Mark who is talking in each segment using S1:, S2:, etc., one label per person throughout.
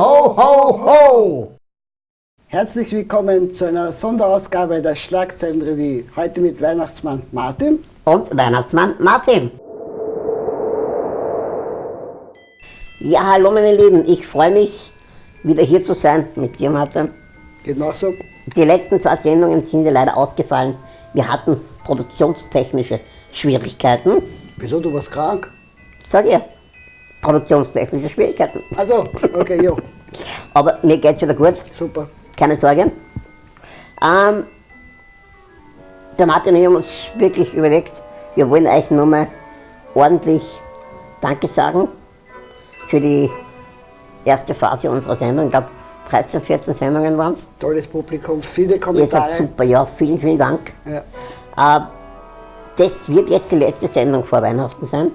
S1: ho, ho! Herzlich willkommen zu einer Sonderausgabe der Schlagzeilenrevue. Heute mit Weihnachtsmann Martin.
S2: Und Weihnachtsmann Martin. Ja, hallo meine Lieben, ich freue mich, wieder hier zu sein mit dir, Martin.
S1: Geht noch so?
S2: Die letzten zwei Sendungen sind ja leider ausgefallen. Wir hatten produktionstechnische Schwierigkeiten.
S1: Wieso, du warst krank?
S2: Sag ich. Produktionstechnische Schwierigkeiten.
S1: Also, okay, jo.
S2: Aber mir geht's wieder gut,
S1: Super.
S2: keine Sorge. Ähm, der Martin und ich haben uns wirklich überlegt, wir wollen euch nochmal ordentlich Danke sagen für die erste Phase unserer Sendung. Ich glaube, 13, 14 Sendungen waren es.
S1: Tolles Publikum, viele
S2: Ihr seid
S1: Kommentare.
S2: super, ja, vielen, vielen Dank.
S1: Ja.
S2: Äh, das wird jetzt die letzte Sendung vor Weihnachten sein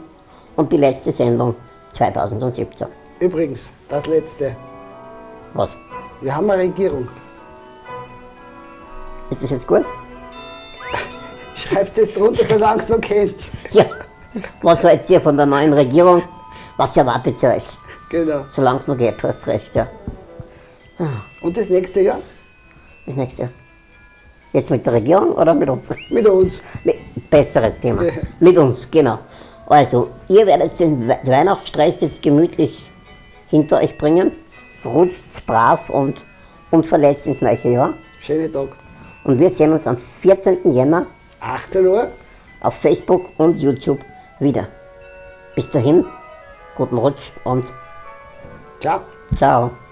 S2: und die letzte Sendung 2017.
S1: Übrigens, das letzte.
S2: Was?
S1: Wir haben eine Regierung.
S2: Ist das jetzt gut?
S1: Schreibt es drunter, solange es noch kennt.
S2: Ja. Was wollt ihr von der neuen Regierung? Was erwartet ihr euch?
S1: Genau.
S2: Solange es noch geht, du hast recht, ja.
S1: Und das nächste Jahr?
S2: Das nächste. Jetzt mit der Regierung oder mit uns?
S1: Mit uns.
S2: Mit, besseres Thema.
S1: Ja.
S2: Mit uns, genau. Also, ihr werdet den We- Weihnachtsstress jetzt gemütlich hinter euch bringen. Rutscht brav und unverletzt ins neue Jahr.
S1: Schönen Tag.
S2: Und wir sehen uns am 14. Jänner
S1: 18 Uhr.
S2: auf Facebook und YouTube wieder. Bis dahin, guten Rutsch und
S1: Ciao.
S2: ciao.